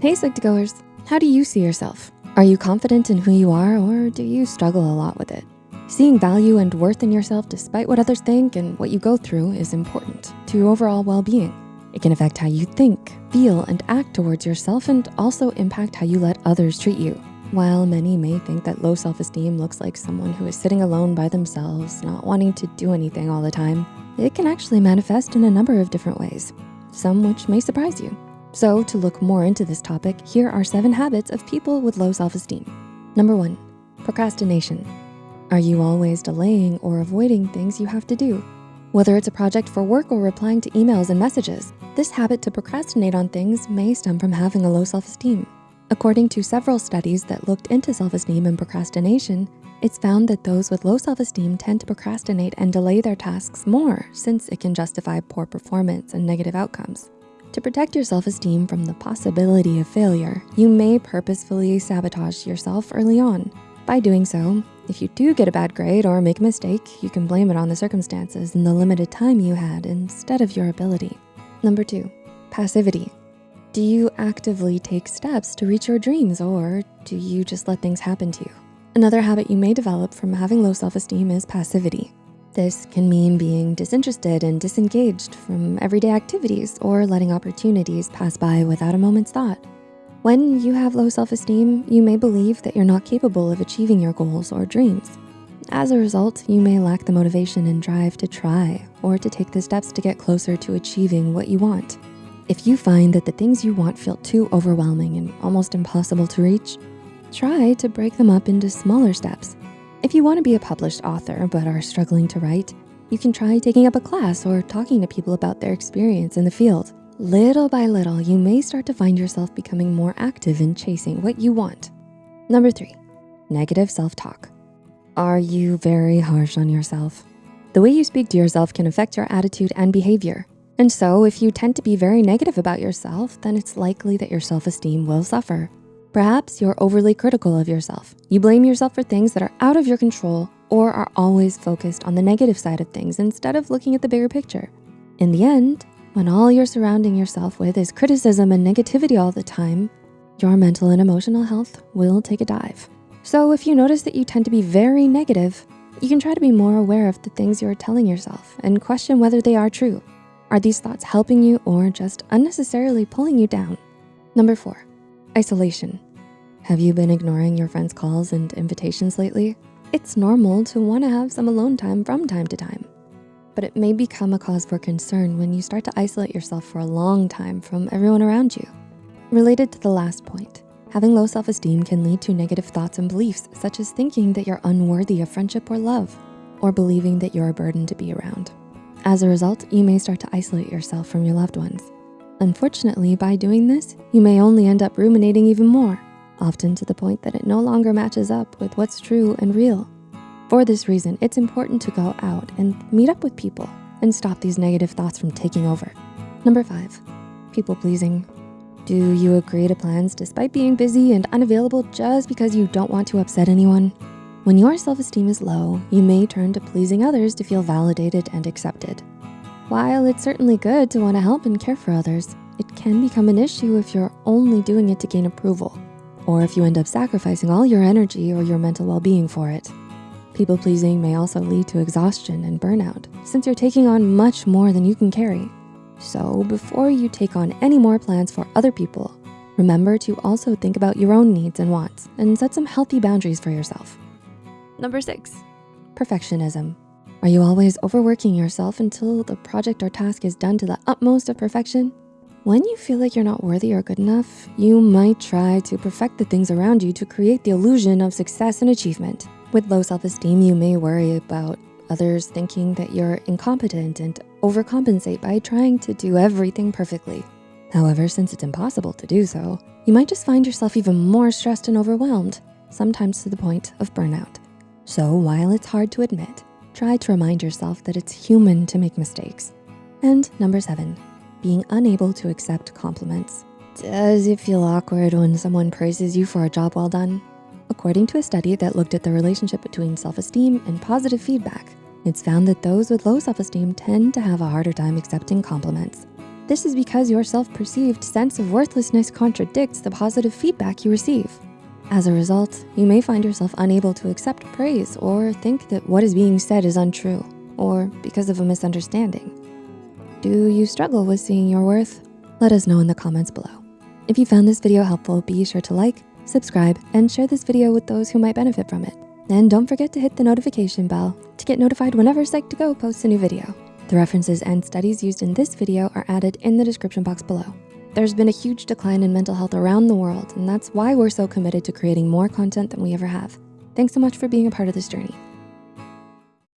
Hey Psych2Goers, how do you see yourself? Are you confident in who you are or do you struggle a lot with it? Seeing value and worth in yourself despite what others think and what you go through is important to your overall well-being. It can affect how you think, feel, and act towards yourself and also impact how you let others treat you. While many may think that low self-esteem looks like someone who is sitting alone by themselves, not wanting to do anything all the time, it can actually manifest in a number of different ways, some which may surprise you. So to look more into this topic, here are seven habits of people with low self-esteem. Number one, procrastination. Are you always delaying or avoiding things you have to do? Whether it's a project for work or replying to emails and messages, this habit to procrastinate on things may stem from having a low self-esteem. According to several studies that looked into self-esteem and procrastination, it's found that those with low self-esteem tend to procrastinate and delay their tasks more since it can justify poor performance and negative outcomes. To protect your self-esteem from the possibility of failure, you may purposefully sabotage yourself early on. By doing so, if you do get a bad grade or make a mistake, you can blame it on the circumstances and the limited time you had instead of your ability. Number two, passivity. Do you actively take steps to reach your dreams or do you just let things happen to you? Another habit you may develop from having low self-esteem is passivity. This can mean being disinterested and disengaged from everyday activities or letting opportunities pass by without a moment's thought. When you have low self-esteem, you may believe that you're not capable of achieving your goals or dreams. As a result, you may lack the motivation and drive to try or to take the steps to get closer to achieving what you want. If you find that the things you want feel too overwhelming and almost impossible to reach, try to break them up into smaller steps if you wanna be a published author but are struggling to write, you can try taking up a class or talking to people about their experience in the field. Little by little, you may start to find yourself becoming more active in chasing what you want. Number three, negative self-talk. Are you very harsh on yourself? The way you speak to yourself can affect your attitude and behavior. And so if you tend to be very negative about yourself, then it's likely that your self-esteem will suffer. Perhaps you're overly critical of yourself. You blame yourself for things that are out of your control or are always focused on the negative side of things instead of looking at the bigger picture. In the end, when all you're surrounding yourself with is criticism and negativity all the time, your mental and emotional health will take a dive. So if you notice that you tend to be very negative, you can try to be more aware of the things you're telling yourself and question whether they are true. Are these thoughts helping you or just unnecessarily pulling you down? Number four, Isolation. Have you been ignoring your friends' calls and invitations lately? It's normal to wanna have some alone time from time to time, but it may become a cause for concern when you start to isolate yourself for a long time from everyone around you. Related to the last point, having low self-esteem can lead to negative thoughts and beliefs, such as thinking that you're unworthy of friendship or love, or believing that you're a burden to be around. As a result, you may start to isolate yourself from your loved ones. Unfortunately, by doing this, you may only end up ruminating even more, often to the point that it no longer matches up with what's true and real. For this reason, it's important to go out and meet up with people and stop these negative thoughts from taking over. Number five, people pleasing. Do you agree to plans despite being busy and unavailable just because you don't want to upset anyone? When your self-esteem is low, you may turn to pleasing others to feel validated and accepted. While it's certainly good to wanna help and care for others, it can become an issue if you're only doing it to gain approval, or if you end up sacrificing all your energy or your mental well-being for it. People pleasing may also lead to exhaustion and burnout since you're taking on much more than you can carry. So before you take on any more plans for other people, remember to also think about your own needs and wants and set some healthy boundaries for yourself. Number six, perfectionism. Are you always overworking yourself until the project or task is done to the utmost of perfection? When you feel like you're not worthy or good enough, you might try to perfect the things around you to create the illusion of success and achievement. With low self-esteem, you may worry about others thinking that you're incompetent and overcompensate by trying to do everything perfectly. However, since it's impossible to do so, you might just find yourself even more stressed and overwhelmed, sometimes to the point of burnout. So while it's hard to admit, try to remind yourself that it's human to make mistakes. And number seven, being unable to accept compliments. Does it feel awkward when someone praises you for a job well done? According to a study that looked at the relationship between self-esteem and positive feedback, it's found that those with low self-esteem tend to have a harder time accepting compliments. This is because your self-perceived sense of worthlessness contradicts the positive feedback you receive. As a result, you may find yourself unable to accept praise or think that what is being said is untrue or because of a misunderstanding. Do you struggle with seeing your worth? Let us know in the comments below. If you found this video helpful, be sure to like, subscribe, and share this video with those who might benefit from it. And don't forget to hit the notification bell to get notified whenever Psych2Go posts a new video. The references and studies used in this video are added in the description box below. There's been a huge decline in mental health around the world, and that's why we're so committed to creating more content than we ever have. Thanks so much for being a part of this journey.